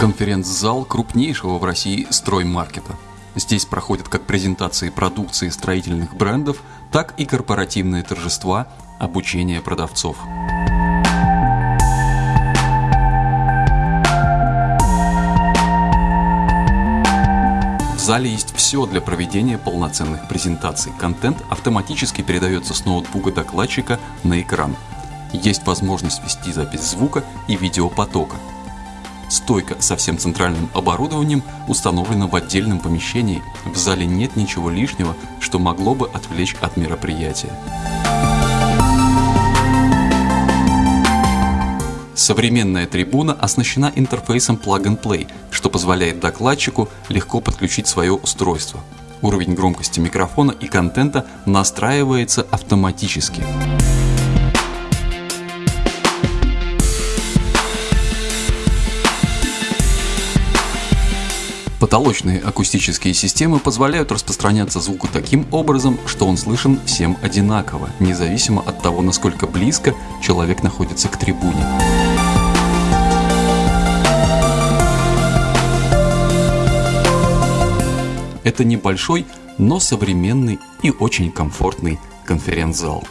Конференц-зал крупнейшего в России строймаркета. Здесь проходят как презентации продукции строительных брендов, так и корпоративные торжества, обучение продавцов. В зале есть все для проведения полноценных презентаций. Контент автоматически передается с ноутбука докладчика на экран. Есть возможность вести запись звука и видеопотока – Стойка со всем центральным оборудованием установлена в отдельном помещении. В зале нет ничего лишнего, что могло бы отвлечь от мероприятия. Современная трибуна оснащена интерфейсом Plug and Play, что позволяет докладчику легко подключить свое устройство. Уровень громкости микрофона и контента настраивается автоматически. Потолочные акустические системы позволяют распространяться звуку таким образом, что он слышен всем одинаково, независимо от того, насколько близко человек находится к трибуне. Это небольшой, но современный и очень комфортный конференц-зал.